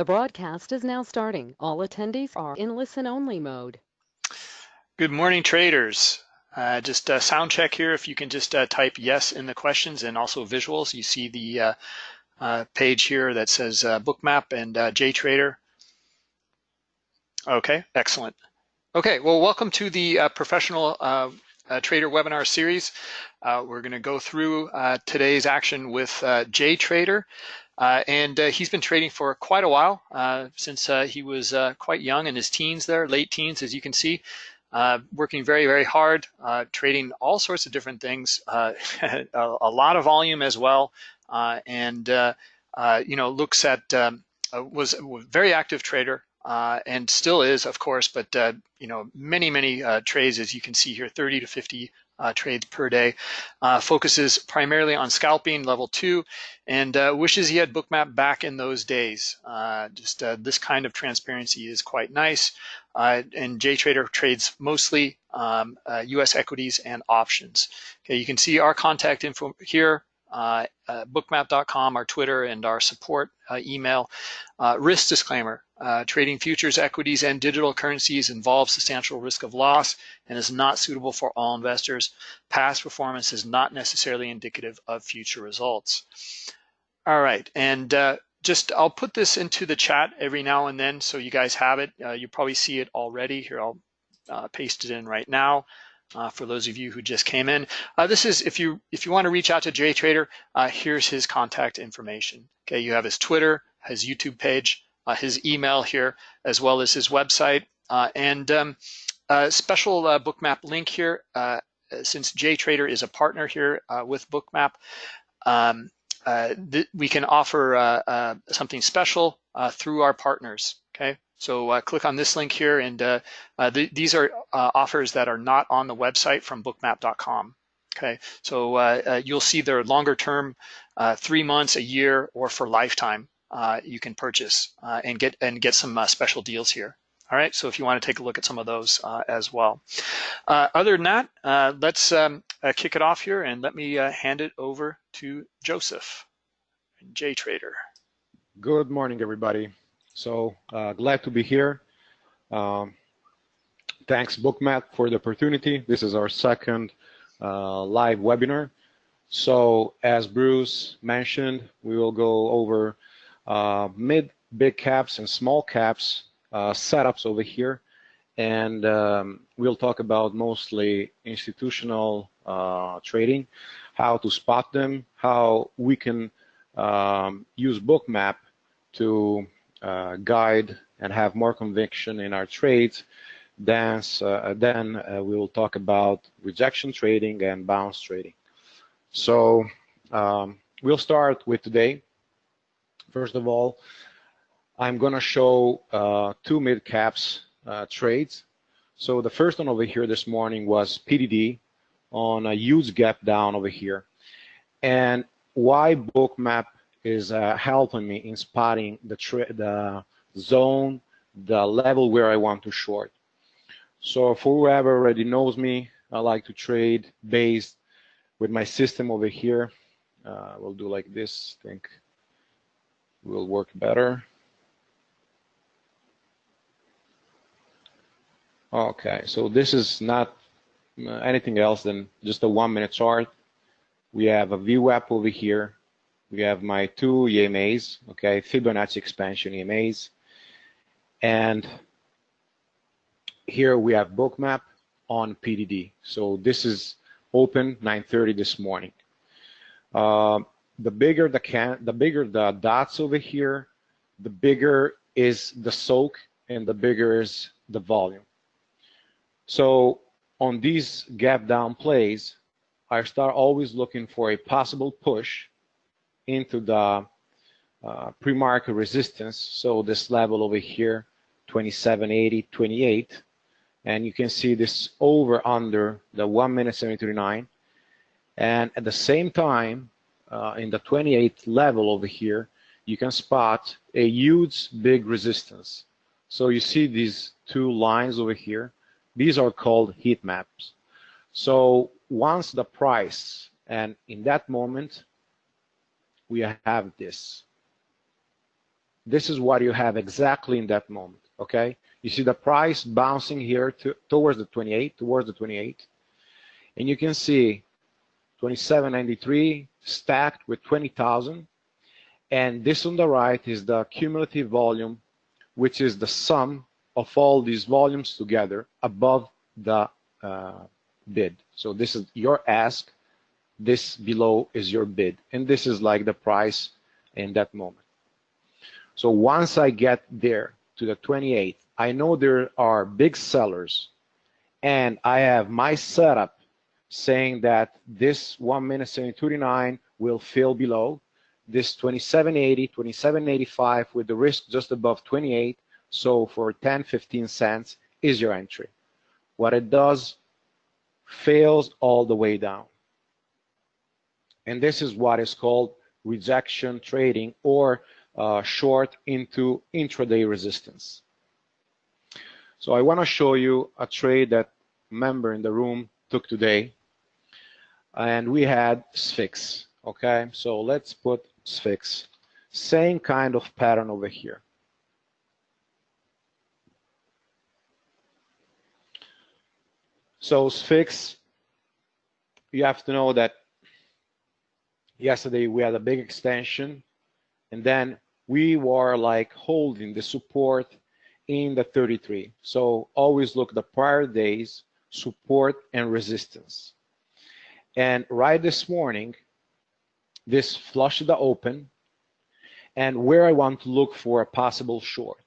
The broadcast is now starting. All attendees are in listen-only mode. Good morning, traders. Uh, just a sound check here. If you can just uh, type yes in the questions and also visuals. You see the uh, uh page here that says uh, Bookmap and uh, JTrader. Okay, excellent. Okay, well, welcome to the professional trader webinar series. we're going to go through today's action with JTrader. Uh, and uh, he's been trading for quite a while, uh, since uh, he was uh, quite young in his teens there, late teens, as you can see, uh, working very, very hard, trading all sorts of different things, a, a, lot of volume as well, and you know looks at um, was a very active trader. and still is, of course, but you know many, many trades, as you can see here, 30 to 50 uh, trades per day. Uh, focuses primarily on scalping level two and uh, wishes he had Bookmap back in those days. Uh, just uh, this kind of transparency is quite nice. Uh, and JTrader trades mostly um, US equities and options. Okay, you can see our contact info here bookmap.com, our Twitter, and our support email. risk disclaimer, trading futures, equities, and digital currencies involves substantial risk of loss and is not suitable for all investors. Past performance is not necessarily indicative of future results. All right, and just I'll put this into the chat every now and then so you guys have it. Uh, you probably see it already. Here, I'll uh, paste it in right now uh, for those of you who just came in. Uh, this is, if you if you want to reach out to JTrader, uh, here's his contact information. Okay, you have his Twitter, his YouTube page, uh, his email here, as well as his website, uh, and um, a special uh, bookmap link here. since JTrader is a partner here with Bookmap, um, we can offer something special through our partners. Okay, so uh, click on this link here, and uh, uh, th these are uh, offers that are not on the website from bookmap.com. Okay, so uh, uh, you'll see they're longer term, three months, a year, or for lifetime. You can purchase and get and get some special deals here. All right, so if you want to take a look at some of those as well. other than that, let's um, kick it off here, and let me hand it over to Joseph, JTrader. Good morning, everybody. So uh, glad to be here. Um, thanks Bookmap for the opportunity. This is our second uh, live webinar. So as Bruce mentioned, we will go over uh, mid, big caps and small caps uh, setups over here. And um, we'll talk about mostly institutional uh, trading, how to spot them, how we can um, use Bookmap to uh, guide and have more conviction in our trades, then, uh, then uh, we will talk about rejection trading and bounce trading. So um, we'll start with today. First of all, I'm going to show uh, two mid caps uh, trades. So the first one over here this morning was PDD on a huge gap down over here. And why bookmap is uh, helping me in spotting the, the zone, the level where I want to short. So for whoever already knows me, I like to trade based with my system over here. Uh, we'll do like this, I think will work better. Okay, so this is not uh, anything else than just a one minute chart. We have a VWAP over here we have my two EMAs, okay, Fibonacci expansion EMAs. And here we have bookmap on PDD. So this is open 9.30 this morning. Uh, the bigger the can, the bigger the dots over here, the bigger is the soak and the bigger is the volume. So on these gap down plays, I start always looking for a possible push into the uh, pre-market resistance. So this level over here, 2780, 28. And you can see this over under the 1 minute 739. And at the same time, uh, in the 28th level over here, you can spot a huge big resistance. So you see these two lines over here. These are called heat maps. So once the price, and in that moment, we have this. this is what you have exactly in that moment, okay? You see the price bouncing here to, towards the 28, towards the 28. And you can see 2793 stacked with 20,000. And this on the right is the cumulative volume, which is the sum of all these volumes together above the uh, bid. So this is your ask, this below is your bid. And this is like the price in that moment. So once I get there to the 28th, I know there are big sellers and I have my setup saying that this 1 minute 739 will fill below this 2780, 2785 with the risk just above 28. So for 10, 15 cents is your entry. What it does fails all the way down. And this is what is called rejection trading or uh, short into intraday resistance. So I want to show you a trade that member in the room took today. And we had SFIX, okay? So let's put SFIX. Same kind of pattern over here. So SFIX, you have to know that yesterday we had a big extension and then we were like holding the support in the 33. So always look the prior days, support and resistance. And right this morning, this flushed the open and where I want to look for a possible short.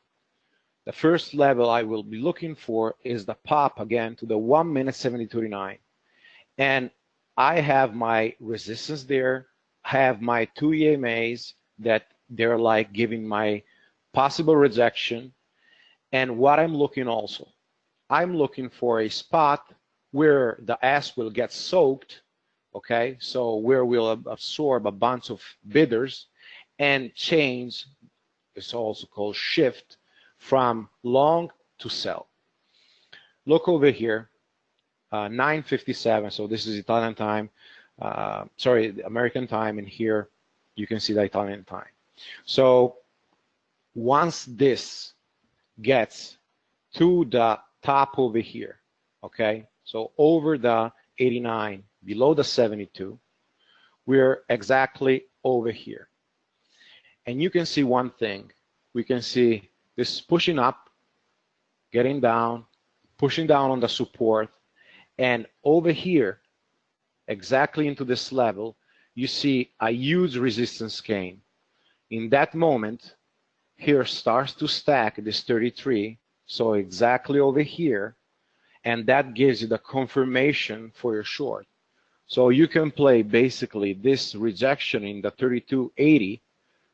The first level I will be looking for is the pop again to the 1 minute 70.39. And I have my resistance there, I have my two EMAs that they're like giving my possible rejection. And what I'm looking also, I'm looking for a spot where the ass will get soaked, okay? So where we'll absorb a bunch of bidders and change, it's also called shift, from long to sell. Look over here, uh, 9.57, so this is Italian time, uh, sorry, American time, and here you can see the Italian time. So once this gets to the top over here, okay, so over the 89, below the 72, we're exactly over here. And you can see one thing. We can see this pushing up, getting down, pushing down on the support, and over here, exactly into this level, you see a huge resistance gain. In that moment, here starts to stack this 33, so exactly over here, and that gives you the confirmation for your short. So you can play basically this rejection in the 3280,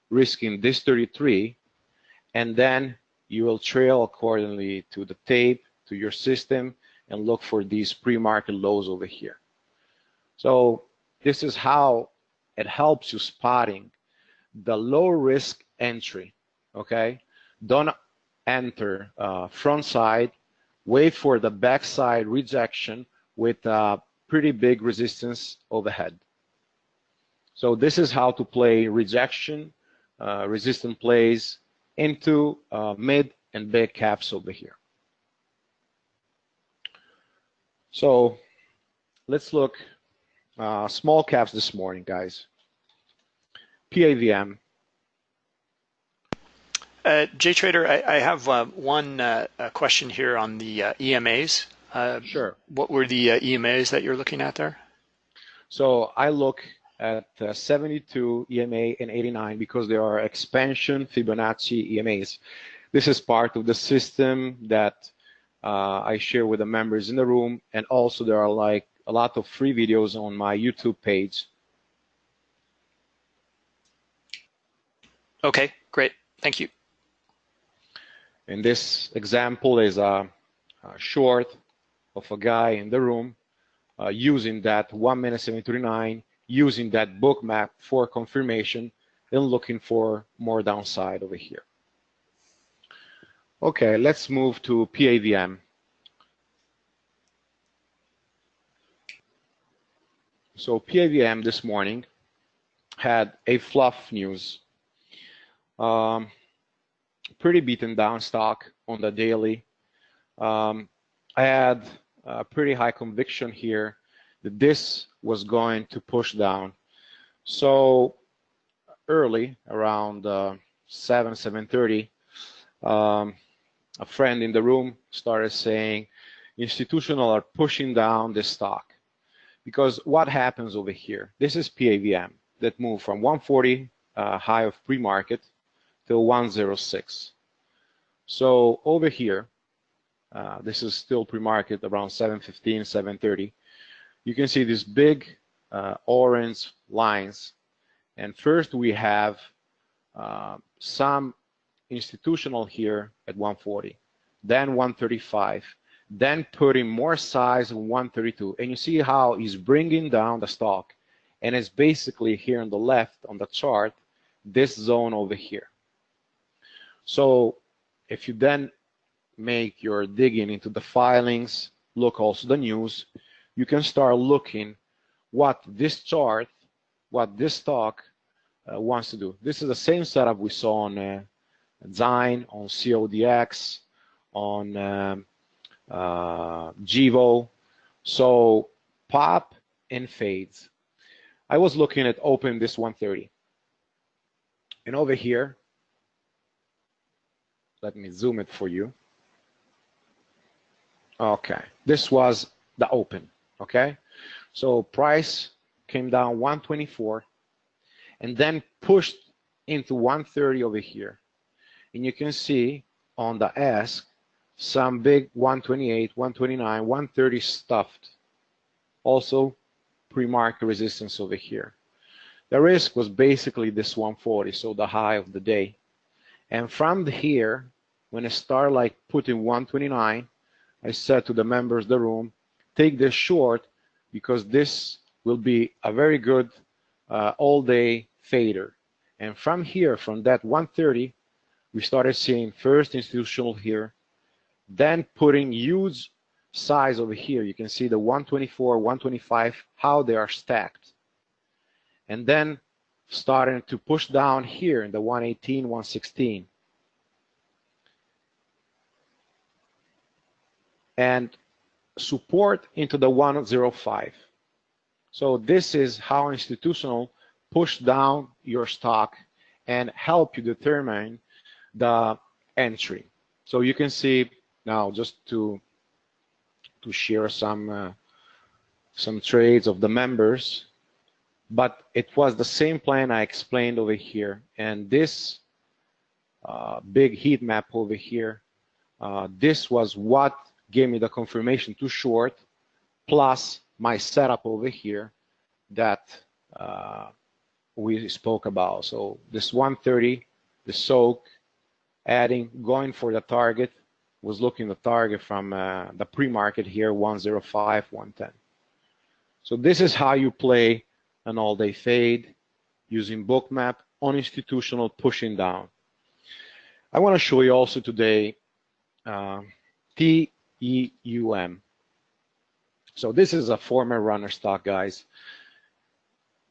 risking this 33, and then you will trail accordingly to the tape, to your system, and look for these pre-market lows over here. So this is how it helps you spotting the low risk entry, okay? Don't enter uh, front side, wait for the backside rejection with a pretty big resistance overhead. So this is how to play rejection, uh, resistant plays into uh, mid and big caps over here. So let's look uh, small caps this morning, guys. PAVM. Uh, JTrader, I, I have uh, one uh, question here on the uh, EMAs. Uh, sure. What were the uh, EMAs that you're looking at there? So I look at 72 EMA and 89 because they are expansion Fibonacci EMAs. This is part of the system that I share with the members in the room, and also there are like a lot of free videos on my YouTube page. Okay, great. Thank you. In this example is a, a short of a guy in the room uh, using that 1 minute 739, using that Bookmap for confirmation and looking for more downside over here. Okay, let's move to PAVM. So PAVM this morning had a fluff news. Um, pretty beaten down stock on the daily. Um, I had a pretty high conviction here that this was going to push down. So early, around uh, 7, 7.30, um, a friend in the room started saying, institutional are pushing down the stock. Because what happens over here? This is PAVM that moved from 140 uh, high of pre-market to 106. So over here, uh, this is still pre-market around 715, 730. You can see these big uh, orange lines. And first we have uh, some institutional here at 140, then 135, then putting more size in 132. And you see how he's bringing down the stock. And it's basically here on the left on the chart, this zone over here. So if you then make your digging into the filings, look also the news, you can start looking what this chart, what this stock uh, wants to do. This is the same setup we saw on uh, Zine, on CODX, on um, uh, GIVO. So pop and fades. I was looking at open this 130. And over here, let me zoom it for you. Okay, this was the open, okay? So price came down 124 and then pushed into 130 over here. And you can see on the ask some big 128, 129, 130 stuffed. Also pre-market resistance over here. The risk was basically this 140, so the high of the day. And from here, when I start like putting 129, I said to the members of the room, take this short because this will be a very good uh, all-day fader. And from here, from that 130, we started seeing first institutional here, then putting huge size over here. You can see the 124, 125, how they are stacked. And then starting to push down here in the 118, 116. And support into the 105. So this is how institutional push down your stock and help you determine the entry. So you can see now just to to share some uh, some trades of the members, but it was the same plan I explained over here. And this uh, big heat map over here, uh, this was what gave me the confirmation to short, plus my setup over here that uh, we spoke about. So this 130, the soak, adding, going for the target, was looking the target from uh, the pre-market here, 105, 110. So this is how you play an all-day fade using bookmap on institutional pushing down. I want to show you also today uh, TEUM. So this is a former runner stock, guys.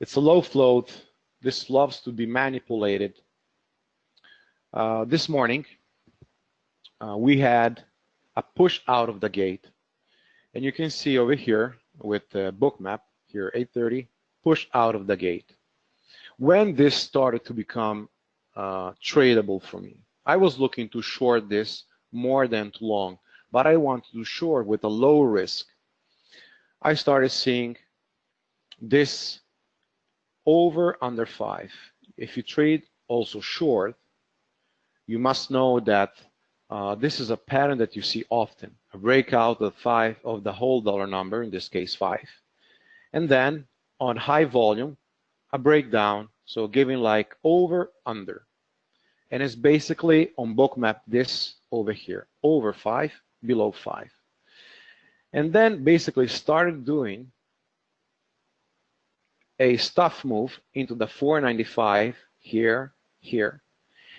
It's a low float. This loves to be manipulated. Uh, this morning, uh, we had a push out of the gate. And you can see over here with the bookmap here, 830, push out of the gate. When this started to become uh, tradable for me, I was looking to short this more than to long, but I want to do short with a low risk. I started seeing this over under five. If you trade also short, you must know that uh, this is a pattern that you see often, a breakout of five of the whole dollar number, in this case five. And then on high volume, a breakdown, so giving like over, under. And it's basically on bookmap this over here, over five, below five. And then basically started doing a stuff move into the 495 here, here,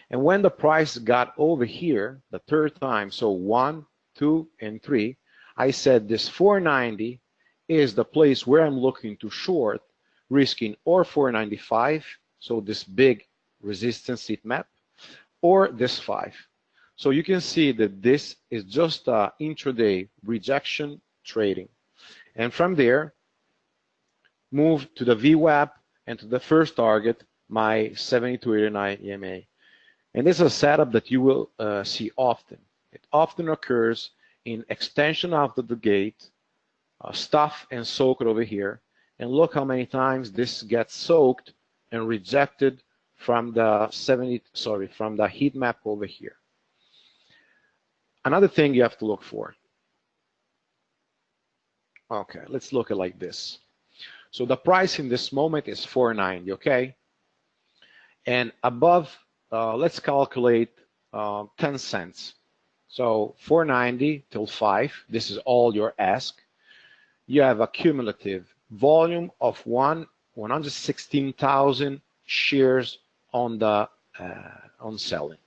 and when the price got over here, the third time, so one, two, and three, I said this 490 is the place where I'm looking to short, risking or 495, so this big resistance heat map, or this five. So you can see that this is just a intraday rejection trading. And from there, move to the VWAP and to the first target, my 7289 EMA. And this is a setup that you will uh, see often. It often occurs in extension after the gate, uh, stuff and soak it over here. And look how many times this gets soaked and rejected from the 70, sorry, from the heat map over here. Another thing you have to look for. Okay, let's look at like this. So the price in this moment is 490, okay? And above, uh, let's calculate uh, 10 cents. So 490 till 5, this is all your ask. You have a cumulative volume of one 116,000 shares on the uh, on selling.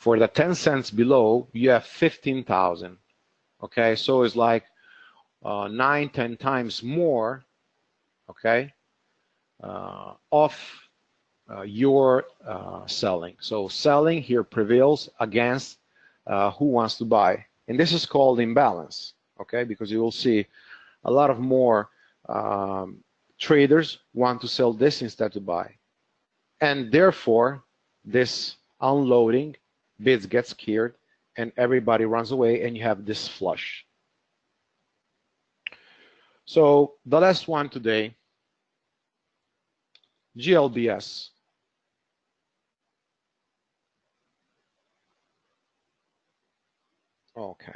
For the 10 cents below, you have 15,000. Okay, so it's like uh, nine, 10 times more. Okay, uh, of uh, your uh, selling. So selling here prevails against uh, who wants to buy, and this is called imbalance. Okay, because you will see a lot of more um, traders want to sell this instead to buy. And therefore, this unloading bids get scared and everybody runs away and you have this flush. So the last one today, GLBS. Okay.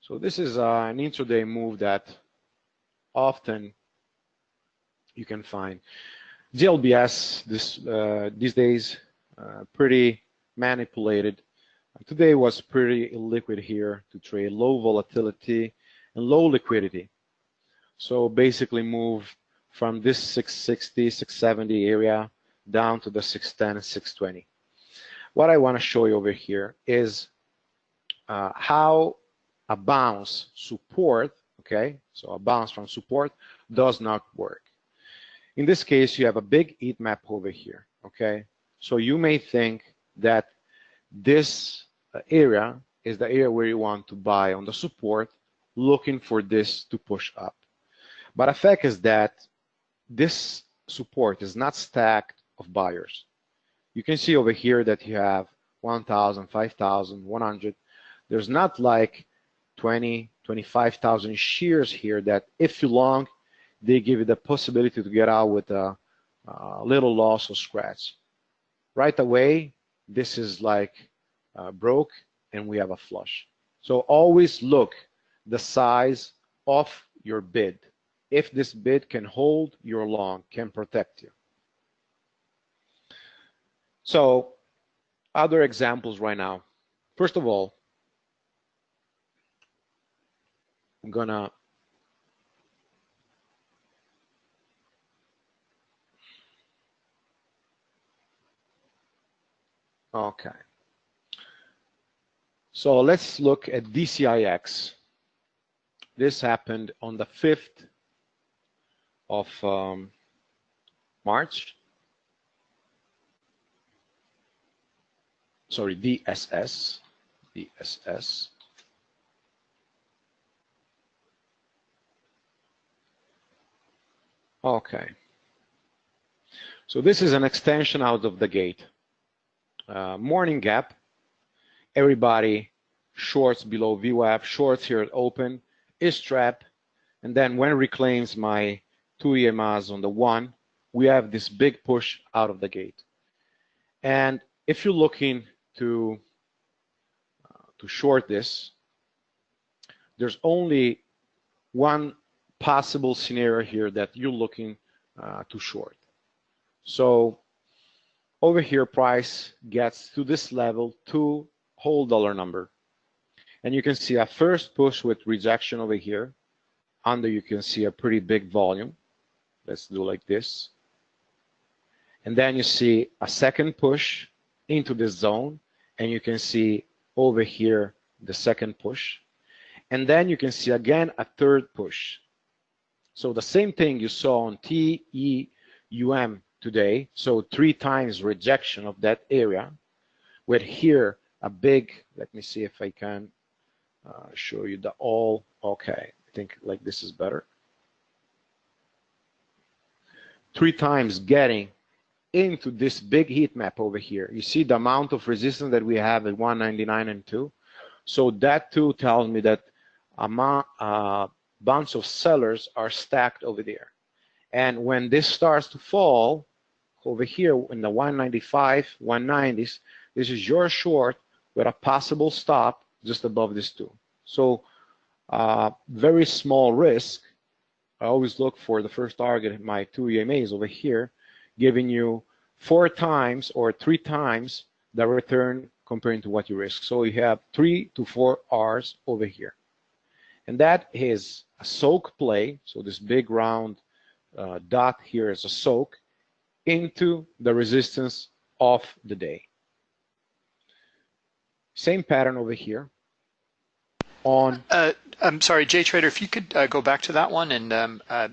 So this is uh, an intraday move that often you can find. GLBS this uh, these days uh, pretty manipulated. Today was pretty illiquid here to trade low volatility and low liquidity. So basically move from this 660, 670 area down to the 610 and 620. What I want to show you over here is uh, how a bounce support, okay, so a bounce from support does not work. In this case, you have a big heat map over here, okay? So you may think that this uh, area is the area where you want to buy on the support, looking for this to push up. But the fact is that this support is not stacked of buyers. You can see over here that you have 1,000, 5,000, 100. There's not like 20, 25,000 shares here that if you long, they give you the possibility to get out with a, a little loss or scratch. Right away, this is like uh, broke and we have a flush. So always look the size of your bid. If this bid can hold your long, can protect you. So other examples right now. First of all, I'm gonna Okay. So let's look at DCIX. This happened on the 5th of um, March. Sorry, DSS. DSS. Okay. So this is an extension out of the gate. Uh, morning gap, everybody shorts below VWAP, shorts here at open, is trap, and then when reclaims my two EMAs on the one, we have this big push out of the gate. And if you're looking to uh, to short this, there's only one possible scenario here that you're looking uh, to short. So over here, price gets to this level, to whole dollar number. And you can see a first push with rejection over here. Under you can see a pretty big volume. Let's do like this. And then you see a second push into this zone. And you can see over here the second push. And then you can see again a third push. So the same thing you saw on TEUM today. So three times rejection of that area. With here a big, let me see if I can uh, show you the all. Okay, I think like this is better. Three times getting into this big heat map over here. You see the amount of resistance that we have at 199 and 2. So that too tells me that a uh, bunch of sellers are stacked over there. And when this starts to fall over here in the 195, 190s, this is your short with a possible stop just above this two. So uh, very small risk. I always look for the first target, my two EMAs over here, giving you four times or three times the return comparing to what you risk. So you have three to four R's over here. And that is a soak play. So this big round uh, dot here is a soak into the resistance of the day. Same pattern over here on. Uh, I'm sorry, JTrader, if you could uh, go back to that one and um, uh,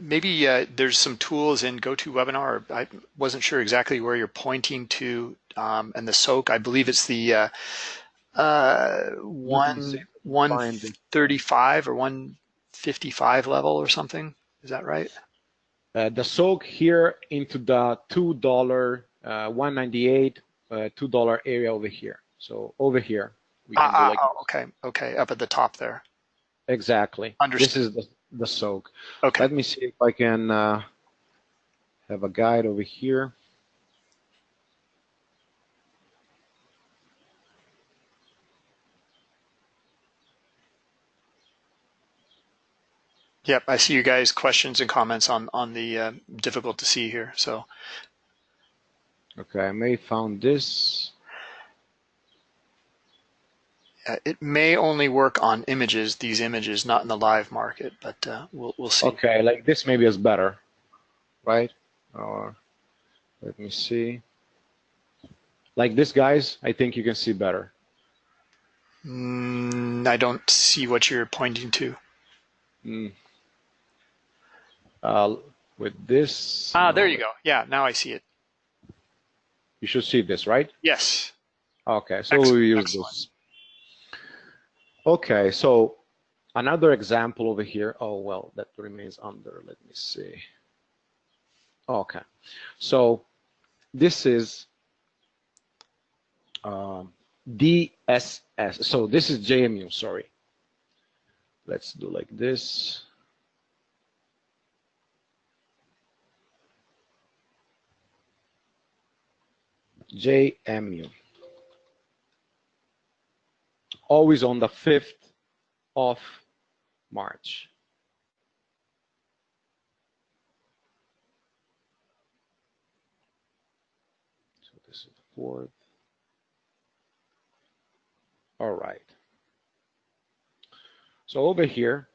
maybe uh, there's some tools in GoToWebinar. I wasn't sure exactly where you're pointing to um, and the soak. I believe it's the uh, uh, one 135 or 155 level or something. Is that right? Uh, the soak here into the two dollar, uh, 198, uh, two dollar area over here. So over here, we can ah, ah like oh, okay, okay, up at the top there. Exactly. Understood. This is the, the soak. Okay. Let me see if I can uh, have a guide over here. Yep, I see you guys questions and comments on on the uh, difficult to see here. So. Okay, I may found this. Uh, it may only work on images, these images, not in the live market, but uh, we'll, we'll see. Okay, like this maybe is better, right? Or let me see. Like this, guys, I think you can see better. Mm, I don't see what you're pointing to. Mm. Uh, with this. Ah, there you go. Yeah, now I see it. You should see this, right? Yes. Okay, so we use excellent. this. Okay, so another example over here. Oh, well, that remains under. Let me see. Okay, so this is um, DSS. So this is JMU, sorry. Let's do like this. JMU always on the 5th of March. So this is the 4th. All right. So over here,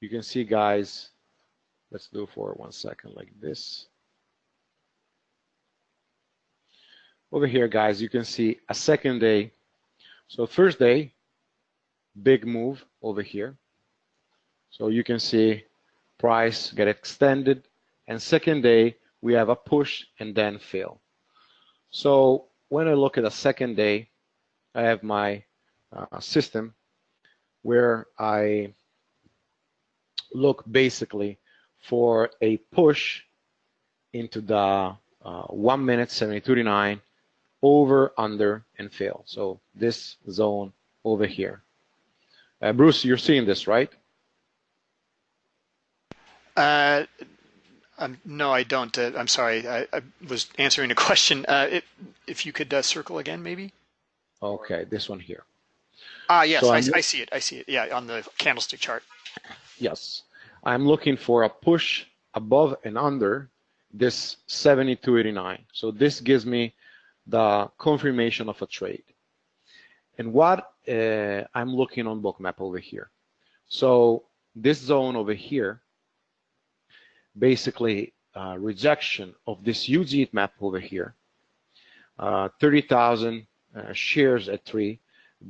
you can see guys, let's do for one second like this. Over here, guys, you can see a second day so first day, big move over here. So you can see price get extended. And second day, we have a push and then fail. So when I look at a second day, I have my uh, system where I look basically for a push into the uh, 1 minute 72.39 over, under, and fail. So this zone over here. Uh, Bruce, you're seeing this, right? Uh, um, no, I don't. Uh, I'm sorry. I, I, was answering a question. Uh, it, if you could uh, circle again, maybe. Okay, this one here. Ah, yes, so I, I see it. I see it. Yeah, on the candlestick chart. Yes, I'm looking for a push above and under this 72.89. So this gives me the confirmation of a trade. And what uh, I'm looking on bookmap over here. So this zone over here, basically uh, rejection of this huge map over here, uh, 30,000 uh, shares at three,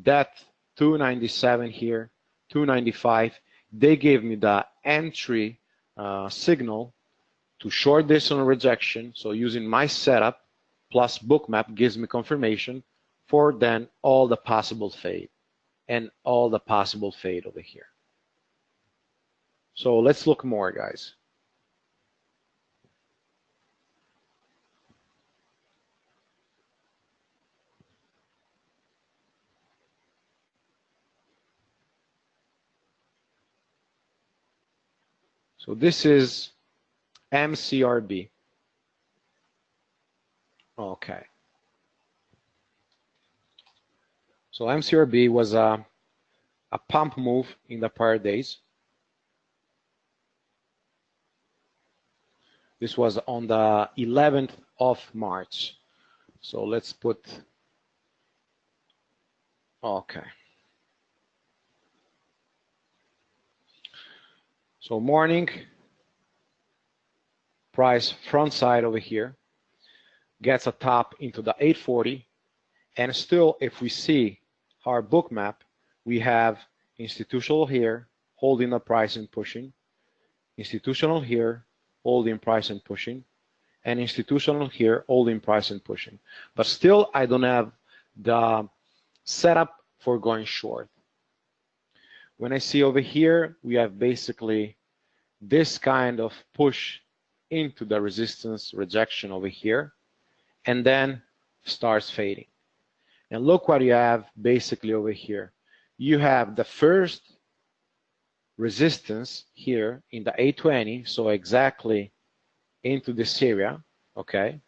depth 297 here, 295. They gave me the entry uh, signal to short this on rejection. So using my setup plus bookmap gives me confirmation for then all the possible fade and all the possible fade over here. So let's look more, guys. So this is MCRB. Okay. So MCRB was a, a pump move in the prior days. This was on the 11th of March. So let's put, okay. So morning, price front side over here, gets a top into the 840, and still if we see our Bookmap, we have institutional here, holding the price and pushing, institutional here, holding price and pushing, and institutional here, holding price and pushing. But still, I don't have the setup for going short. When I see over here, we have basically this kind of push into the resistance rejection over here, and then starts fading. And look what you have basically over here. You have the first resistance here in the 820, so exactly into this area, okay?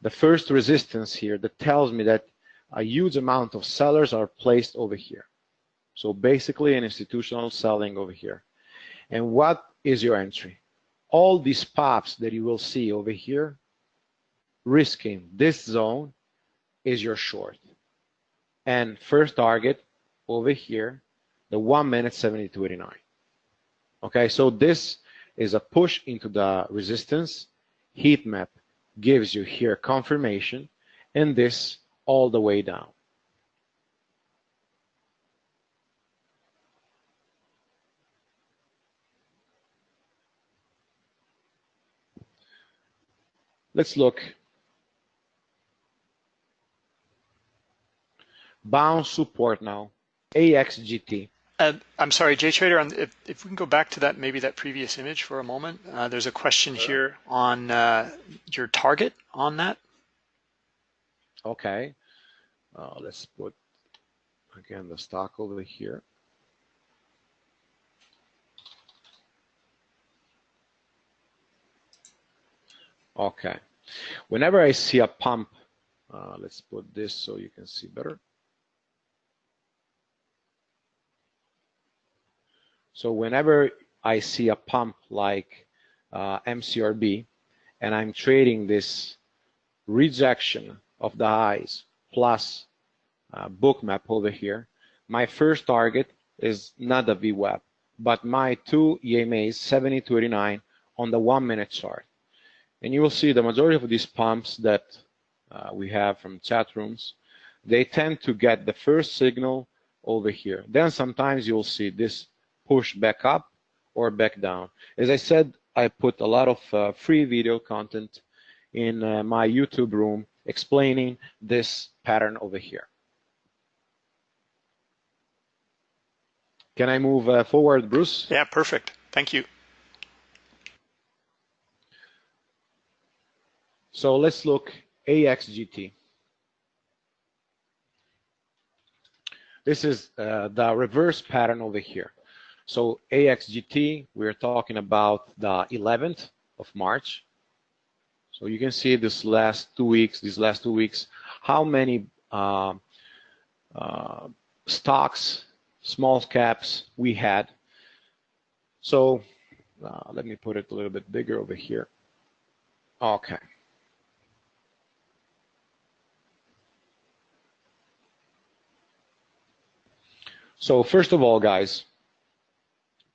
The first resistance here that tells me that a huge amount of sellers are placed over here. So basically an institutional selling over here. And what is your entry? All these pops that you will see over here, risking this zone is your short. And first target over here, the one minute 72.89. Okay, so this is a push into the resistance. Heat map gives you here confirmation and this all the way down. Let's look. Bounce support now. AXGT. Uh, I'm sorry, JTrader, if, if we can go back to that, maybe that previous image for a moment. Uh, there's a question here on uh, your target on that. Okay. Uh, let's put, again, the stock over here. Okay. Whenever I see a pump, uh, let's put this so you can see better. So whenever I see a pump like uh, MCRB and I'm trading this rejection of the highs plus uh, bookmap over here, my first target is not the VWAP, but my two EMAs 70 to 89 on the one minute chart. And you will see the majority of these pumps that uh, we have from chat rooms, they tend to get the first signal over here. Then sometimes you'll see this push back up or back down. As I said, I put a lot of uh, free video content in uh, my YouTube room explaining this pattern over here. Can I move uh, forward, Bruce? Yeah, perfect. Thank you. So let's look AXGT. This is uh, the reverse pattern over here. So AXGT, we're talking about the 11th of March. So you can see this last two weeks, these last two weeks, how many uh, uh, stocks, small caps we had. So uh, let me put it a little bit bigger over here. Okay. So first of all, guys,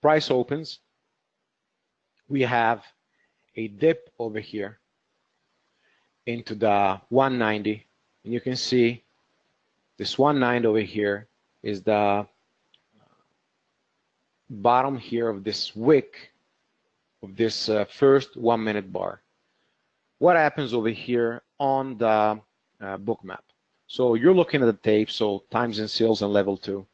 price opens. We have a dip over here into the 190. And you can see this 190 over here is the bottom here of this wick of this uh, first one minute bar. What happens over here on the uh, Bookmap? So you're looking at the tape, so times and sales and level two,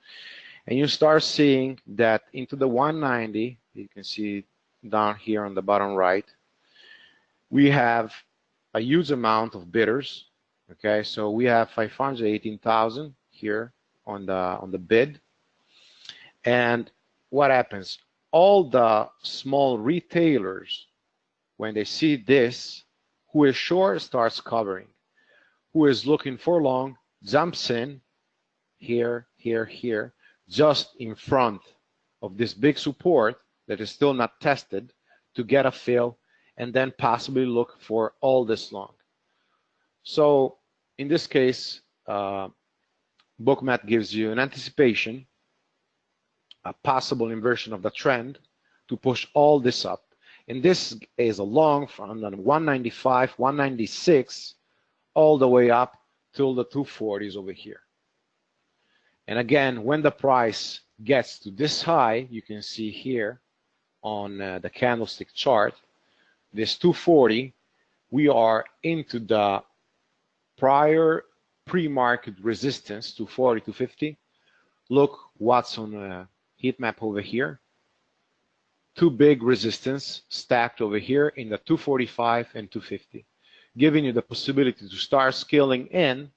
and you start seeing that into the 190, you can see down here on the bottom right, we have a huge amount of bidders. Okay, so we have 518,000 here on the on the bid, and what happens? All the small retailers, when they see this, who is short starts covering, who is looking for long jumps in here, here, here, just in front of this big support that is still not tested to get a fill and then possibly look for all this long. So in this case, uh, Bookmap gives you an anticipation, a possible inversion of the trend to push all this up. And this is a long from 195, 196, all the way up till the 240s over here. And again, when the price gets to this high, you can see here on uh, the candlestick chart, this 240, we are into the prior pre-market resistance to 40 to 50. Look what's on the heat map over here. Two big resistance stacked over here in the 245 and 250, giving you the possibility to start scaling in,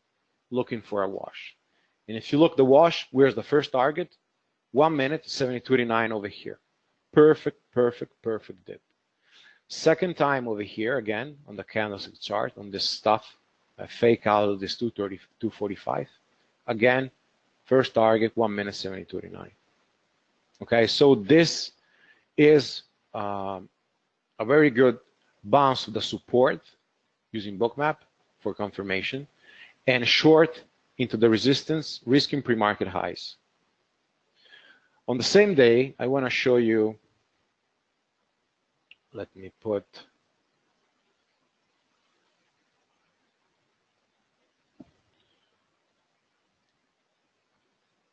looking for a wash. And if you look the wash, where's the first target? One minute, 72.89 over here. Perfect, perfect, perfect dip. Second time over here, again, on the candlestick chart, on this stuff, a fake out of this 230, 245. Again, first target, one minute, 72.89. Okay, so this is um, a very good bounce of the support using bookmap for confirmation and short into the resistance, risking pre-market highs. On the same day, I want to show you, let me put,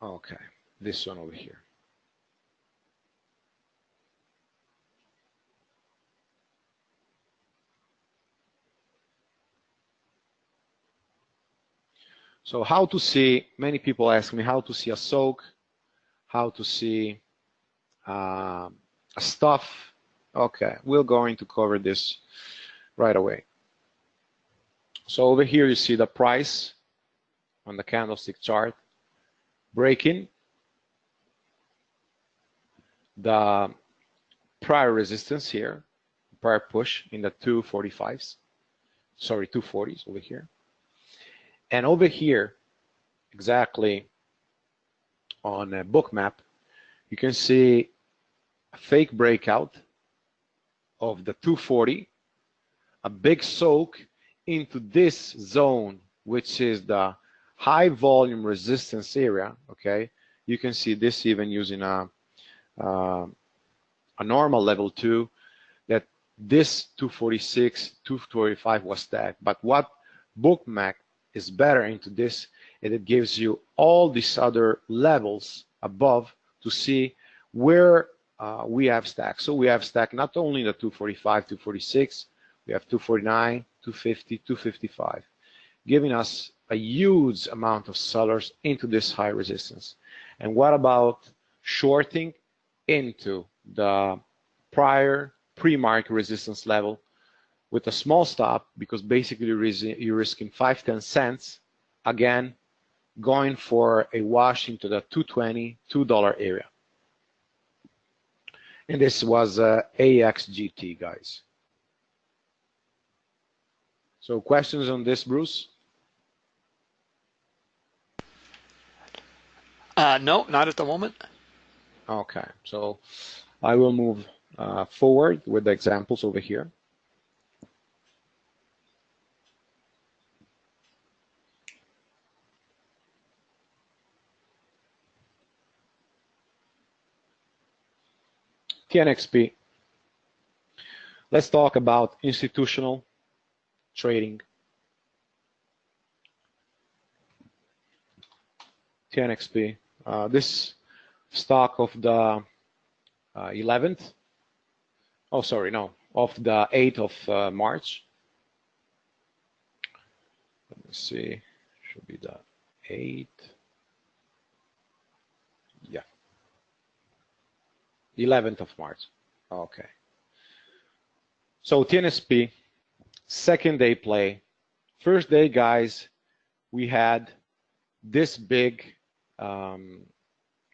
okay, this one over here. So how to see, many people ask me how to see a soak, how to see uh, a stuff. Okay, we're going to cover this right away. So over here you see the price on the candlestick chart breaking the prior resistance here, prior push in the 245s, sorry, 240s over here. And over here, exactly on a Bookmap, you can see a fake breakout of the 240, a big soak into this zone, which is the high volume resistance area, okay? You can see this even using a, uh, a normal level two, that this 246, 245 was that. But what Bookmap is better into this and it gives you all these other levels above to see where uh, we have stacked. So we have stack not only the 245, 246, we have 249, 250, 255, giving us a huge amount of sellers into this high resistance. And what about shorting into the prior pre-market resistance level with a small stop because basically you're risking 5 10 cents again going for a wash into the 220 $2 area. And this was uh, AXGT guys. So questions on this Bruce? Uh, no not at the moment. Okay so I will move uh, forward with the examples over here TNXP. Let's talk about institutional trading. TNXP. Uh, this stock of the uh, 11th oh, sorry, no, of the 8th of uh, March. Let me see, should be the 8th. Yeah. 11th of March. Okay. So TNXP, second day play. First day, guys, we had this big um,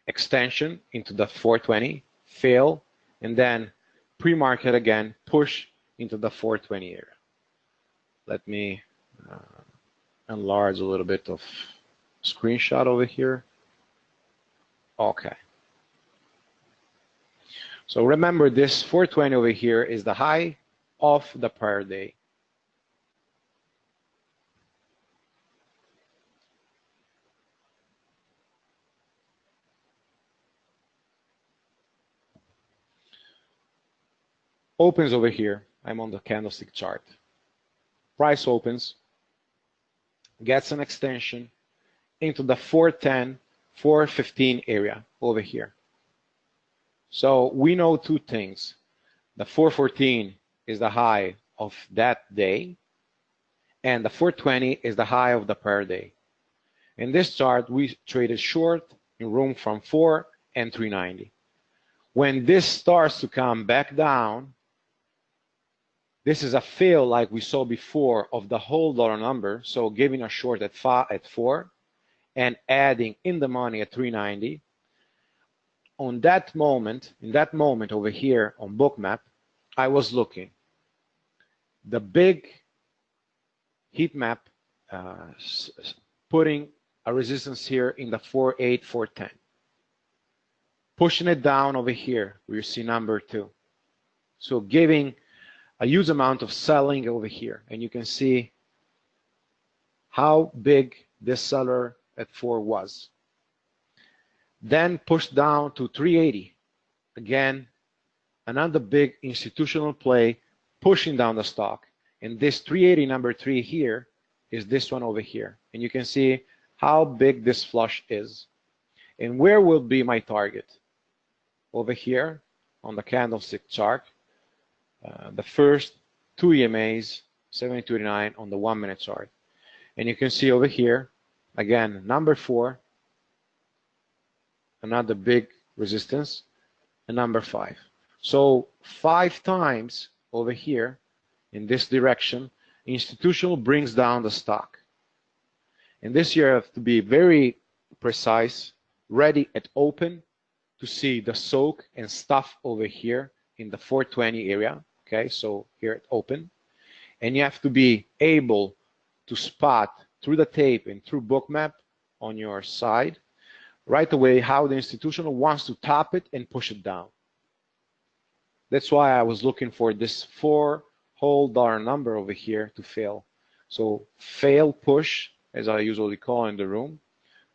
extension into the 420, fail, and then pre-market again, push into the 420 area. Let me uh, enlarge a little bit of screenshot over here. Okay. So remember this 420 over here is the high of the prior day. Opens over here. I'm on the candlestick chart. Price opens, gets an extension into the 410, 415 area over here. So we know two things. The 414 is the high of that day, and the 420 is the high of the prior day. In this chart, we traded short in room from 4 and 390. When this starts to come back down, this is a fail like we saw before of the whole dollar number. So giving a short at, five, at 4 and adding in the money at 390 on that moment, in that moment over here on bookmap, I was looking. The big heat map uh, putting a resistance here in the 4.8, 4.10. Pushing it down over here, we see number two. So giving a huge amount of selling over here. And you can see how big this seller at 4 was then pushed down to 380. Again, another big institutional play pushing down the stock. And this 380 number three here is this one over here. And you can see how big this flush is. And where will be my target? Over here on the candlestick chart, uh, the first two EMAs, 7289 on the one minute chart. And you can see over here, again, number four, another big resistance, and number five. So five times over here in this direction, institutional brings down the stock. And this year have to be very precise, ready at open to see the soak and stuff over here in the 420 area. Okay, so here at open. And you have to be able to spot through the tape and through bookmap on your side right away how the institutional wants to top it and push it down. That's why I was looking for this four whole dollar number over here to fail. So fail push, as I usually call in the room,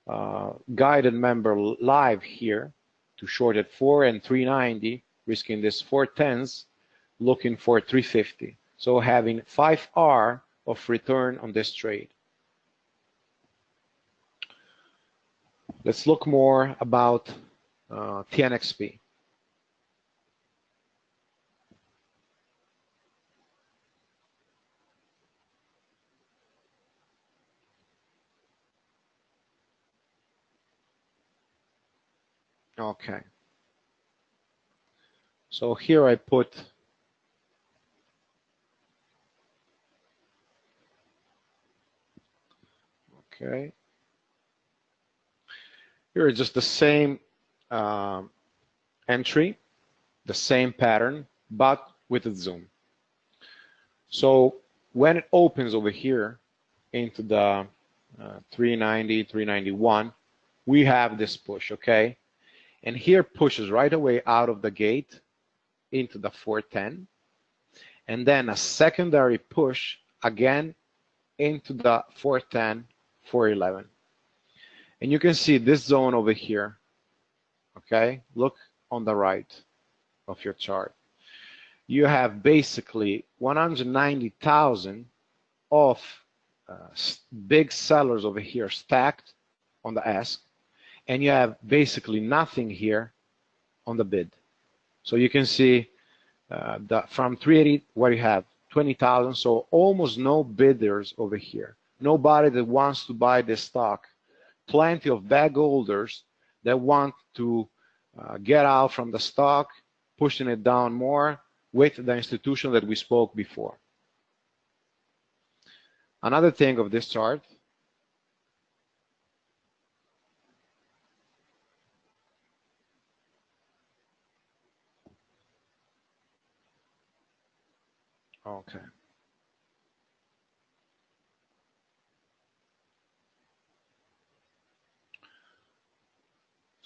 uh, guided member live here to short at 4 and 390, risking this four tens, looking for 350. So having 5R of return on this trade. Let's look more about uh, TNXP. Okay. So here I put okay here is just the same uh, entry, the same pattern, but with a zoom. So when it opens over here into the uh, 390, 391, we have this push, okay? And here pushes right away out of the gate into the 410. And then a secondary push again into the 410, 411. And you can see this zone over here. Okay, look on the right of your chart. You have basically 190,000 of uh, big sellers over here stacked on the ask, and you have basically nothing here on the bid. So you can see uh, the, from 380, what you have 20,000, so almost no bidders over here. Nobody that wants to buy this stock. Plenty of bag holders that want to uh, get out from the stock, pushing it down more with the institution that we spoke before. Another thing of this chart Okay.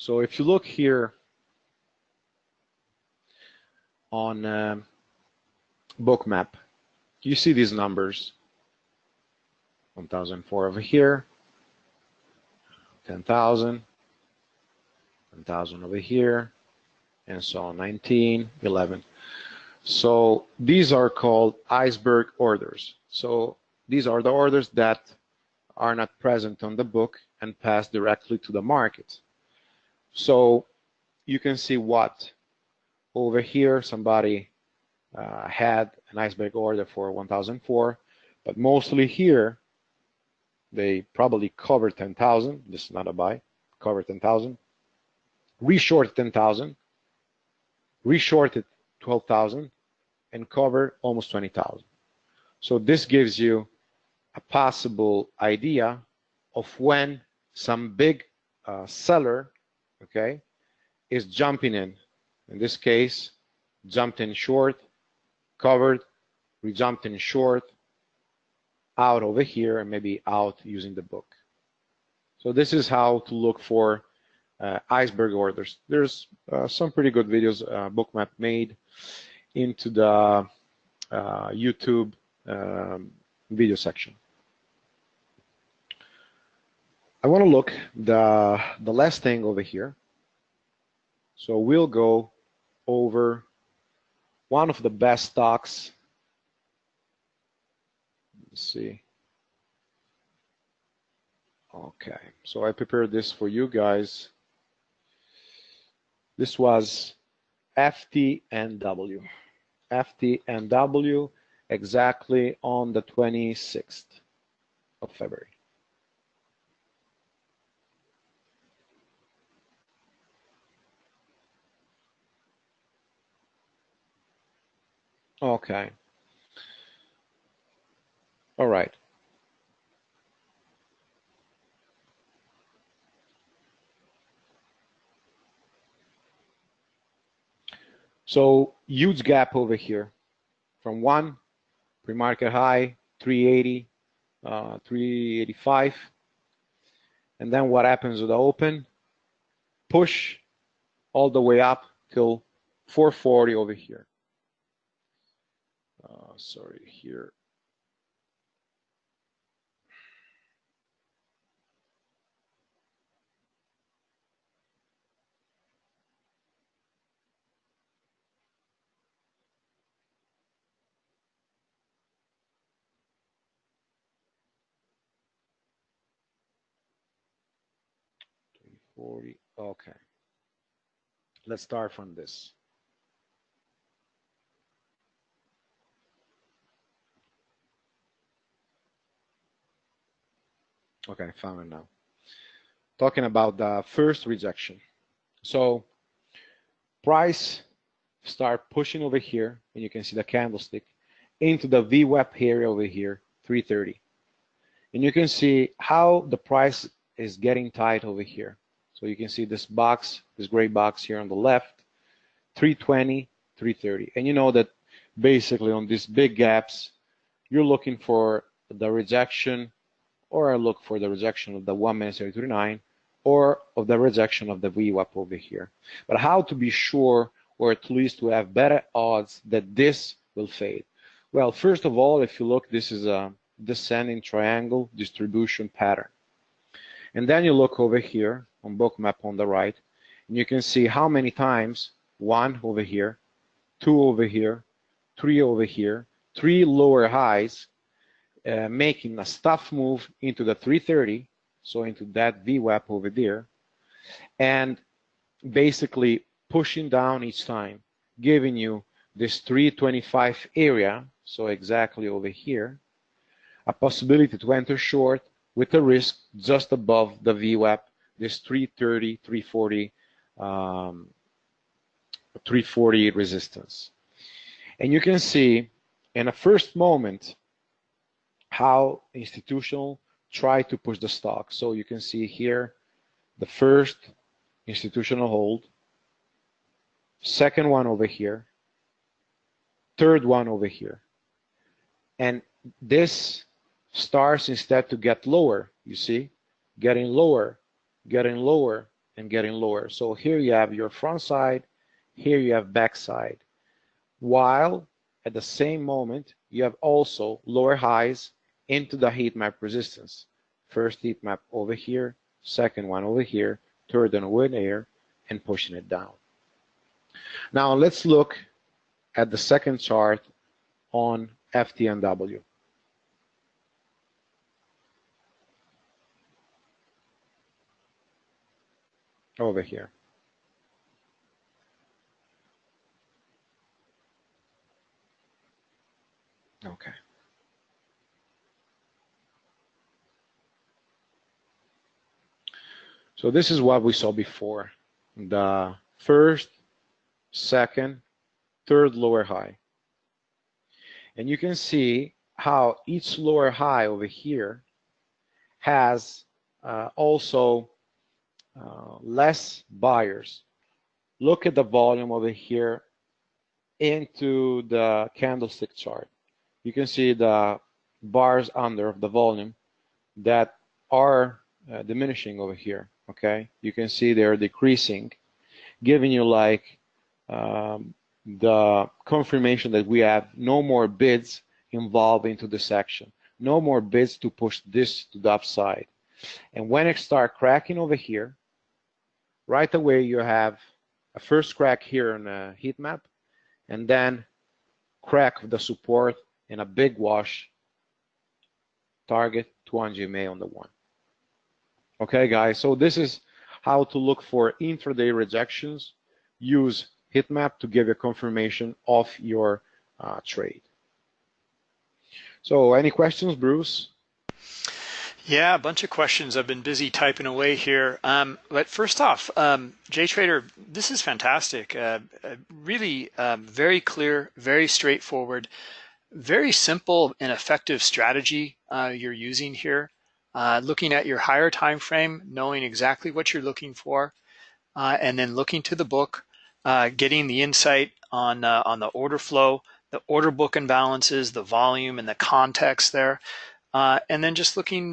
So if you look here on uh, bookmap, you see these numbers. 1004 over here, 10,000, 10,000 over here, and so on, 19, 11. So these are called iceberg orders. So these are the orders that are not present on the book and pass directly to the market. So you can see what over here somebody uh, had an iceberg order for 1004, but mostly here they probably covered 10,000. This is not a buy, covered 10,000, reshorted 10,000, reshorted 12,000, and covered almost 20,000. So this gives you a possible idea of when some big uh, seller, okay, is jumping in. In this case, jumped in short, covered, re-jumped in short, out over here, and maybe out using the book. So this is how to look for uh, iceberg orders. There's uh, some pretty good videos uh, Bookmap made into the uh, YouTube um, video section. I want to look the the last thing over here. So we'll go over one of the best stocks. Let's see. Okay, so I prepared this for you guys. This was FTNW. FTNW exactly on the 26th of February. Okay. All right. So huge gap over here from one pre-market high 380, uh, 385, and then what happens with the open? Push all the way up till 440 over here. Uh, sorry, here. Forty. Okay. Let's start from this. Okay, found it now. Talking about the first rejection. So price start pushing over here, and you can see the candlestick into the VWAP area over here, 330. And you can see how the price is getting tight over here. So you can see this box, this gray box here on the left, 320, 330. And you know that basically on these big gaps, you're looking for the rejection or I look for the rejection of the 1 minute 39 or of the rejection of the VWAP over here. But how to be sure or at least to have better odds that this will fade? Well, first of all, if you look, this is a descending triangle distribution pattern. And then you look over here on bookmap on the right, and you can see how many times, one over here, two over here, three over here, three lower highs, uh, making a stuff move into the 330, so into that VWAP over there, and basically pushing down each time, giving you this 325 area, so exactly over here, a possibility to enter short with a risk just above the VWAP, this 330, 340, um, 340 resistance. And you can see in a first moment how institutional try to push the stock. So you can see here the first institutional hold, second one over here, third one over here. And this starts instead to get lower, you see, getting lower, getting lower, and getting lower. So here you have your front side, here you have back side. While at the same moment, you have also lower highs into the heat map resistance. First heat map over here, second one over here, third one over here, and pushing it down. Now let's look at the second chart on FTNW. Over here. Okay. So this is what we saw before. The first, second, third lower high. And you can see how each lower high over here has uh, also uh, less buyers. Look at the volume over here into the candlestick chart. You can see the bars under of the volume that are uh, diminishing over here okay? You can see they're decreasing giving you like um, the confirmation that we have no more bids involved into this section, no more bids to push this to the upside. And when it start cracking over here right away you have a first crack here on a heat map and then crack the support and a big wash target 200 MA on the one Okay, guys, so this is how to look for intraday rejections. Use Heatmap to give a confirmation of your uh, trade. So any questions, Bruce? Yeah, a bunch of questions. I've been busy typing away here. Um, but first off, um, JTrader, this is fantastic. Uh, uh, really um, very clear, very straightforward, very simple and effective strategy uh, you're using here uh, looking at your higher time frame, knowing exactly what you're looking for, uh, and then looking to the book, uh, getting the insight on uh, on the order flow, the order book imbalances, the volume, and the context there, uh, and then just looking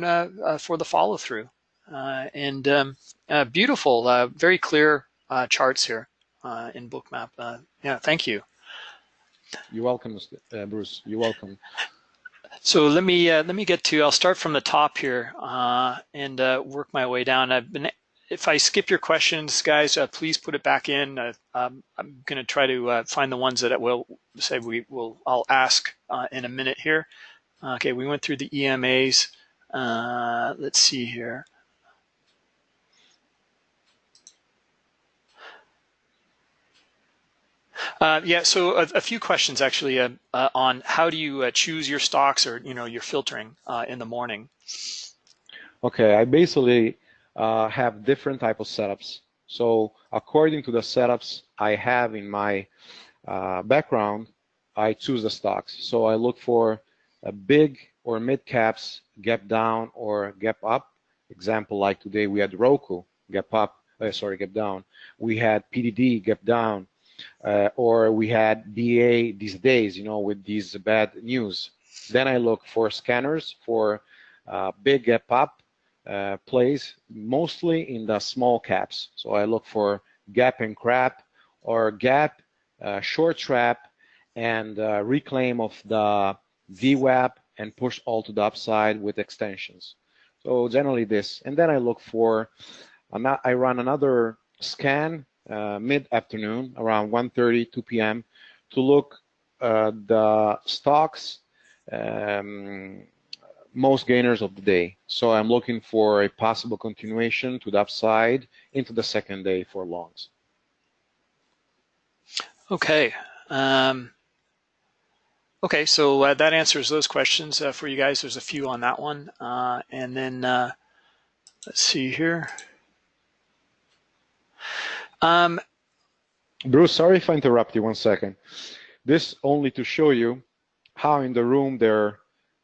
for the follow through. and um, beautiful, very clear charts here in Bookmap. yeah, thank you. You're welcome, Bruce. You're welcome. So let me uh, let me get to. I'll start from the top here uh, and uh, work my way down. I've been. If I skip your questions, guys, uh, please put it back in. Uh, um, I'm going to try to uh, find the ones that will say we will. I'll ask in a minute here. Okay, we went through the EMAs. let's see here. Uh, yeah, so a, a, few questions actually uh, uh, on how do you uh, choose your stocks or you know your filtering uh, in the morning. Okay, I basically uh, have different type of setups. So according to the setups I have in my background, I choose the stocks. So I look for a big or mid caps gap down or gap up. Example like today we had Roku gap up, sorry gap down. We had PDD gap down uh, or we had BA these days, you know, with these bad news. Then I look for scanners for uh, big gap up uh, plays, mostly in the small caps. So I look for gap and crap or gap, uh, short trap, and uh, reclaim of the VWAP and push all to the upside with extensions. So generally this, and then I look for, I run another scan uh, mid-afternoon, around 1.30, 2 p.m., to look at the stocks um, most gainers of the day. So I'm looking for a possible continuation to the upside into the second day for longs. Okay. Um, okay, so uh, that answers those questions uh, for you guys. There's a few on that one. Uh, and then uh, let's see here. Um, Bruce, sorry if I interrupt you one second. This only to show you how in the room they're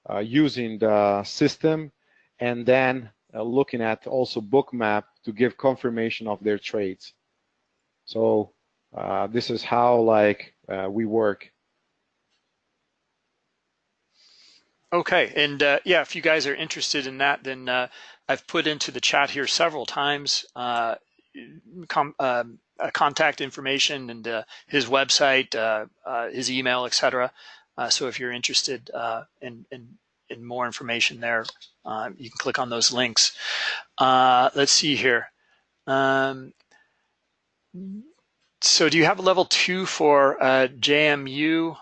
uh, using the system and then uh, looking at also bookmap to give confirmation of their trades. So uh, this is how like uh, we work. Okay, and uh, yeah, if you guys are interested in that, then uh, I've put into the chat here several times uh, com um, contact information and uh, his website, uh, uh, his email, etc. so if you're interested in, in, in more information there, you can click on those links. let's see here. Um, so do you have a level two for JMU?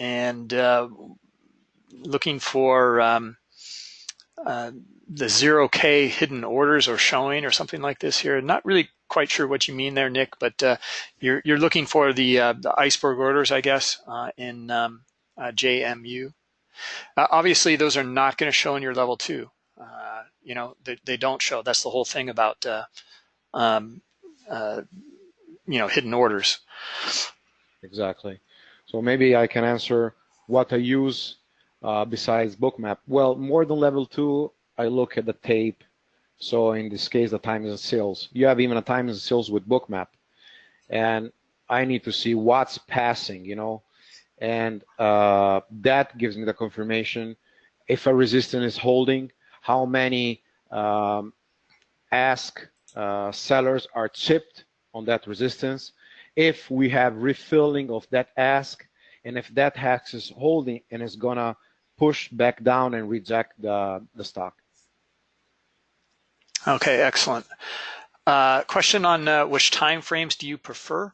and uh, looking for um, uh, the 0K hidden orders or showing or something like this here. Not really quite sure what you mean there, Nick, but uh, you're, you're looking for the, uh, the iceberg orders, I guess, uh, in um, uh, JMU. obviously, those are not going to show in your level two. you know, they, they don't show. That's the whole thing about, um, you know, hidden orders. Exactly. So maybe I can answer what I use uh, besides bookmap. Well, more than level two, I look at the tape. So in this case, the times and sales. You have even a times and sales with bookmap. And I need to see what's passing, you know, and uh, that gives me the confirmation if a resistance is holding, how many um, ask uh, sellers are chipped on that resistance, if we have refilling of that ask, and if that ask is holding and is gonna push back down and reject the, the stock. Okay, excellent. Uh, question on uh, which time frames do you prefer?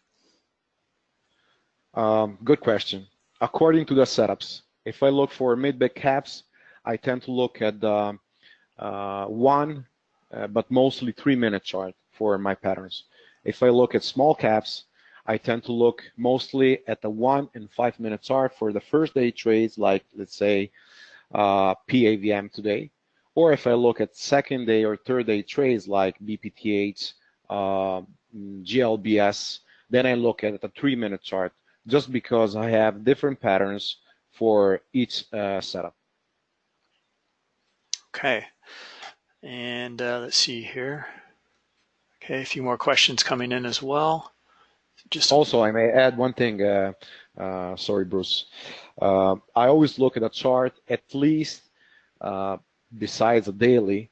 Um, good question. According to the setups, if I look for mid-big caps, I tend to look at the uh, one, uh, but mostly three-minute chart for my patterns. If I look at small caps, I tend to look mostly at the one and five minute chart for the first day trades, like let's say uh, PAVM today. Or if I look at second day or third day trades like BPTH, uh, GLBS, then I look at the three minute chart just because I have different patterns for each uh, setup. Okay. And uh, let's see here. Okay, a few more questions coming in as well. Just also, I may add one thing. Uh, uh, sorry, Bruce. Uh, I always look at a chart at least, uh, besides a daily,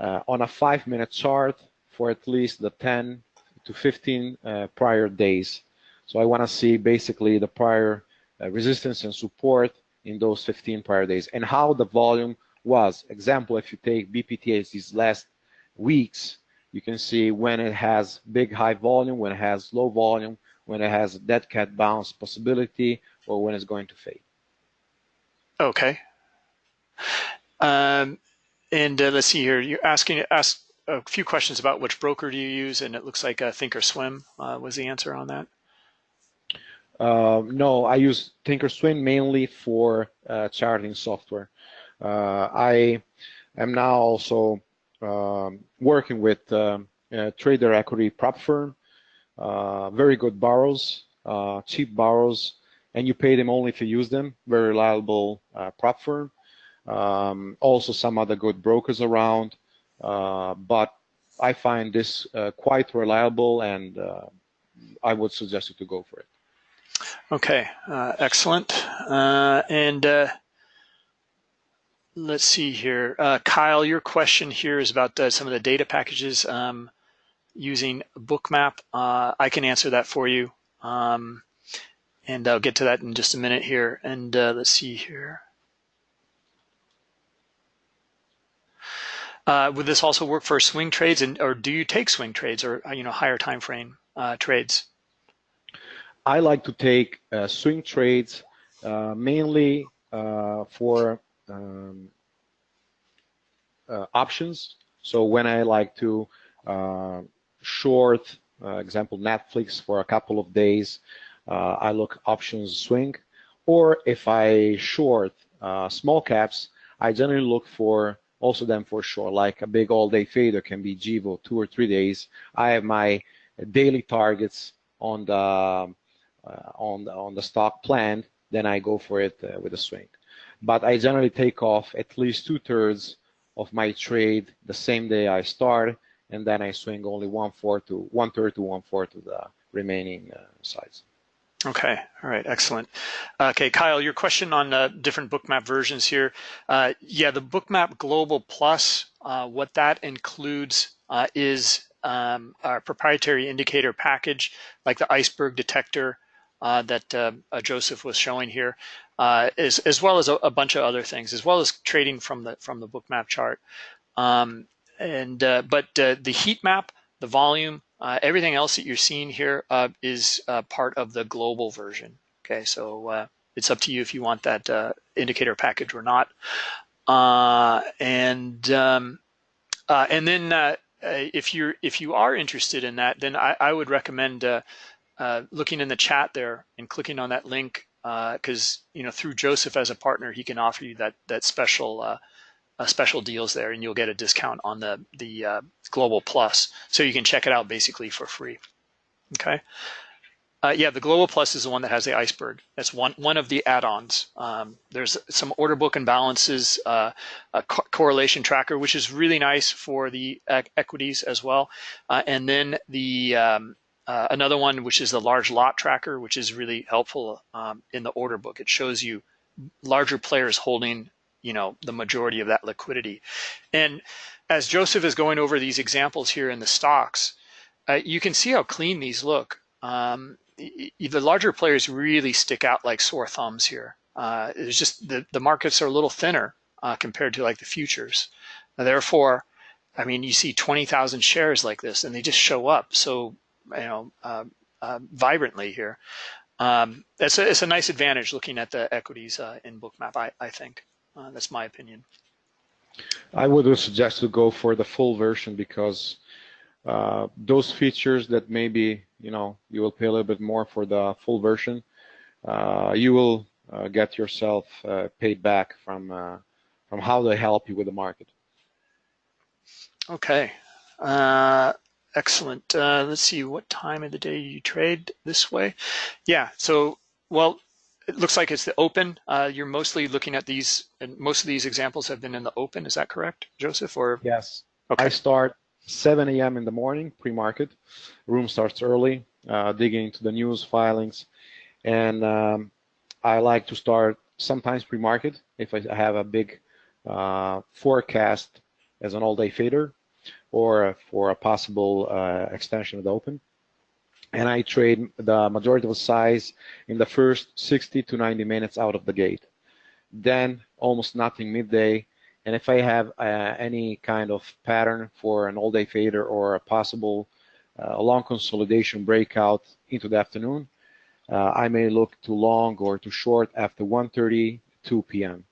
uh, on a five-minute chart for at least the 10 to 15 uh, prior days. So I want to see basically the prior resistance and support in those 15 prior days and how the volume was. Example, if you take BPTH these last weeks, you can see when it has big high volume, when it has low volume, when it has a dead cat bounce possibility, or when it's going to fade. Okay. Um, and uh, let's see here. You're asking ask a few questions about which broker do you use, and it looks like uh, Thinkorswim uh, was the answer on that. Uh, no, I use Thinkorswim mainly for uh, charting software. Uh, I am now also um, working with um, trader equity prop firm, uh, very good borrows, cheap borrows, and you pay them only if you use them. Very reliable prop firm. Um, also some other good brokers around, but I find this quite reliable and I would suggest you to go for it. Okay, uh, excellent. Uh, and uh, let's see here. Kyle, your question here is about some of the data packages. Um, using Bookmap. Uh, I can answer that for you. Um, and I'll get to that in just a minute here. And uh, let's see here. Uh, would this also work for swing trades, and or do you take swing trades or you know higher time frame uh, trades? I like to take uh, swing trades uh, mainly for um, options. So when I like to short, uh, example Netflix for a couple of days, uh, I look options swing. Or if I short uh, small caps, I generally look for also them for sure, like a big all-day fader can be GIVO, two or three days. I have my daily targets on the uh, on the, on the stock plan. then I go for it uh, with a swing. But I generally take off at least two thirds of my trade the same day I start, and then I swing only one fourth to one third to one fourth to the remaining uh, sides. Okay, all right, excellent. Okay, Kyle, your question on uh, different bookmap versions here. Uh, yeah, the bookmap Global Plus, uh, what that includes uh, is um, our proprietary indicator package, like the iceberg detector uh, that uh, Joseph was showing here, as, as well as a, a, bunch of other things, as well as trading from the from the bookmap chart. Um, and but the heat map, the volume, uh, everything else that you're seeing here uh, is uh, part of the global version. Okay, so uh, it's up to you if you want that uh, indicator package or not. And um, and then if you're if you are interested in that, then I, I would recommend looking in the chat there and clicking on that link because you know through Joseph as a partner, he can offer you that that special uh, special deals there and you'll get a discount on the, the uh, Global Plus. So you can check it out basically for free. Okay. Uh, yeah, the Global Plus is the one that has the iceberg. That's one one of the add-ons. Um, there's some order book imbalances, uh, a co correlation tracker, which is really nice for the equities as well. Uh, and then the um, uh, another one, which is the large lot tracker, which is really helpful um, in the order book. It shows you larger players holding you know the majority of that liquidity. And as Joseph is going over these examples here in the stocks, uh, you can see how clean these look. Um, the larger players really stick out like sore thumbs here. Uh, it's just the, the markets are a little thinner uh, compared to like the futures. Therefore, I mean, you see 20,000 shares like this and they just show up so, you know, uh, uh, vibrantly here. Um, it's, a, it's a nice advantage looking at the equities uh, in Bookmap, I, I think. Uh, that's my opinion. I would suggest to go for the full version because uh, those features that maybe you know you will pay a little bit more for the full version, uh, you will uh, get yourself uh, paid back from uh, from how they help you with the market. Okay, excellent. let's see, what time of the day you trade this way? Yeah, so well, it looks like it's the open. Uh, you're mostly looking at these, and most of these examples have been in the open. Is that correct, Joseph? Or yes. Okay. I start 7 a.m. in the morning, pre-market. Room starts early, uh, digging into the news filings, and um, I like to start sometimes pre-market if I have a big uh, forecast as an all-day fader or for a possible uh, extension of the open and I trade the majority of the size in the first 60 to 90 minutes out of the gate. Then almost nothing midday. And if I have uh, any kind of pattern for an all-day fader or a possible uh, long consolidation breakout into the afternoon, uh, I may look to long or to short after 1.30, 2 p.m.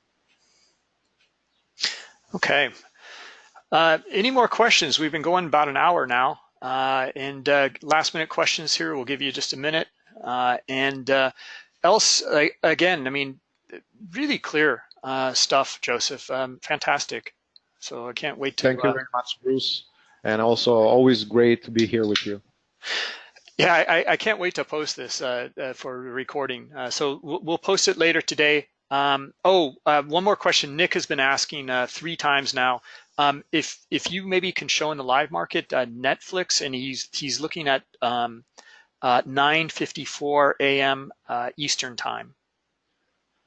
Okay. Uh, any more questions? We've been going about an hour now. Uh, and uh, last minute questions here, we'll give you just a minute. Uh, and else, again, I mean, really clear stuff, Joseph. Um, fantastic. So I can't wait to. Thank you very much, Bruce. And also, always great to be here with you. Yeah, I, I can't wait to post this uh, uh, for recording. Uh, so we'll, we'll, post it later today. Um, oh, one more question. Nick has been asking three times now. Um, if if you maybe can show in the live market uh, Netflix, and he's he's looking at um, uh, 9:54 a.m. Uh, Eastern time.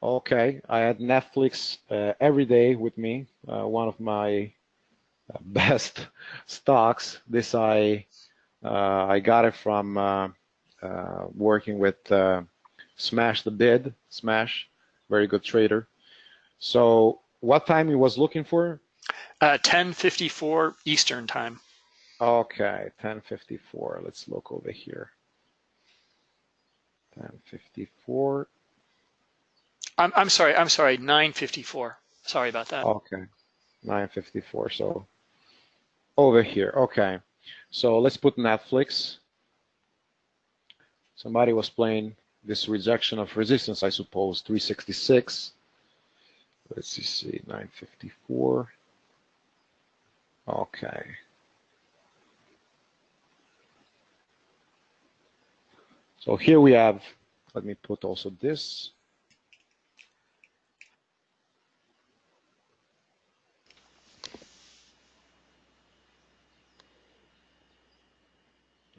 Okay, I had Netflix uh, every day with me. Uh, one of my uh, best stocks. This I I got it from working with Smash the Bid. Smash, very good trader. So what time he was looking for? Uh, 10:54 Eastern time. Okay, 10:54. Let's look over here. 10:54. I'm I'm sorry. I'm sorry. 9:54. Sorry about that. Okay, 9:54. So over here. Okay. So let's put Netflix. Somebody was playing this rejection of resistance, I suppose, 366. Let's see, 954. Okay. So here we have, let me put also this.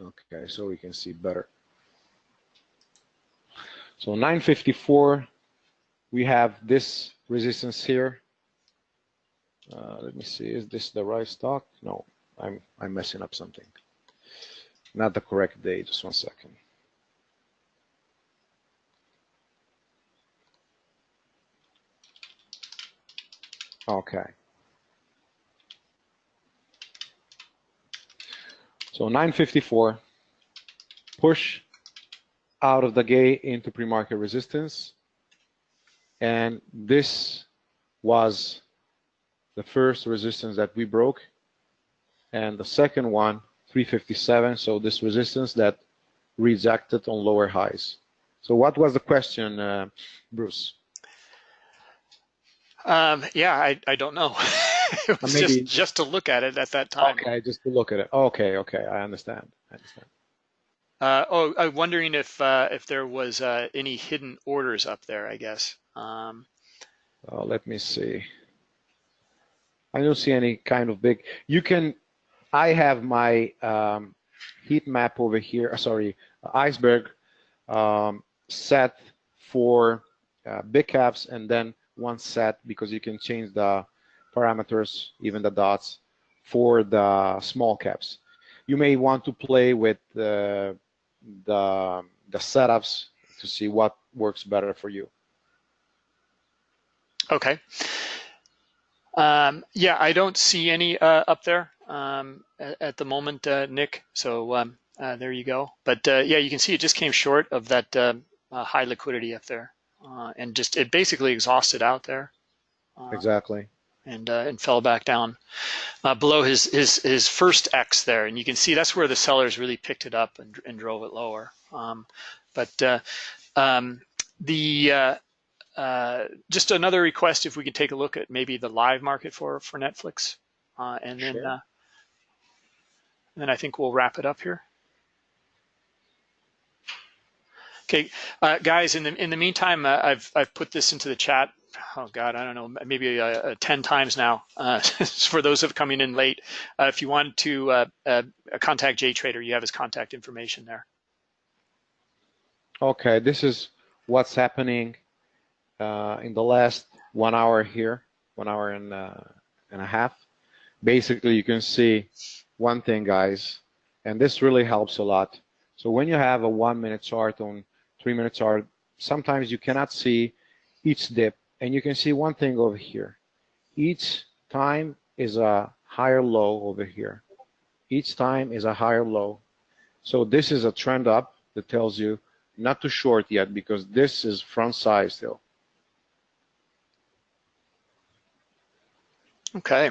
Okay, so we can see better. So 954, we have this resistance here. Uh, let me see, is this the right stock? No, I'm, I'm messing up something. Not the correct day, just one second. Okay. So 954, push out of the gate into pre-market resistance. And this was the first resistance that we broke. And the second one, 357, so this resistance that rejected on lower highs. So what was the question, uh, Bruce? Um, yeah, I, I don't know. it was Maybe- just, just to look at it at that time. Okay, just to look at it. Okay, okay, I understand. I understand. Uh, oh, I'm wondering if uh, if there was uh, any hidden orders up there. I guess. Um, let me see. I don't see any kind of big. You can. I have my um, heat map over here. uh, Sorry, iceberg um, set for uh, big caps, and then one set because you can change the parameters, even the dots, for the small caps. You may want to play with the the the setups to see what works better for you. okay. Um, yeah, I don't see any uh, up there um, at, at the moment, uh, Nick. So um, uh, there you go. But uh, yeah, you can see it just came short of that uh, uh, high liquidity up there, uh, and just it basically exhausted out there. Uh, Exactly. and uh, and fell back down uh, below his his his first X there, and you can see that's where the sellers really picked it up and, and drove it lower. Um, but uh, um, the uh, just another request if we could take a look at maybe the live market for for Netflix, uh, and then Sure. uh, and then I think we'll wrap it up here. Okay, uh, guys. In the in the meantime, uh, I've I've put this into the chat. Oh God, I don't know, maybe uh, uh, ten times now. Uh, for those of coming in late, uh, if you want to uh, uh, contact JTrader, you have his contact information there. Okay, this is what's happening in the last one hour here, one hour and, uh, and a half. Basically, you can see one thing, guys, and this really helps a lot. So when you have a one minute chart on three minute chart, sometimes you cannot see each dip, and you can see one thing over here. Each time is a higher low over here. Each time is a higher low. So this is a trend up that tells you not too short yet because this is front side still. Okay.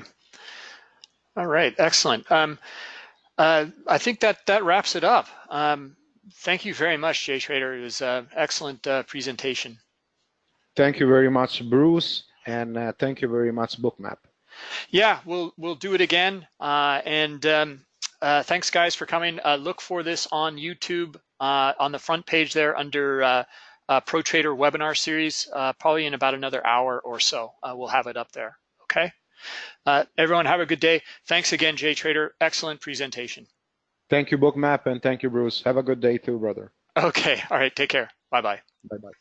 All right. Excellent. Um, uh, I think that that wraps it up. Um, thank you very much, JTrader. It was an excellent uh, presentation. Thank you very much, Bruce, and uh, thank you very much, Bookmap. Yeah, we'll we'll do it again. Uh, and um, uh, thanks, guys, for coming. Uh, look for this on YouTube uh, on the front page there under uh, uh, Pro Trader webinar series. Uh, probably in about another hour or so, uh, we'll have it up there. Okay. Uh, everyone, have a good day. Thanks again, JTrader. Excellent presentation. Thank you, Bookmap, and thank you, Bruce. Have a good day too, brother. Okay. All right. Take care. Bye bye. Bye bye.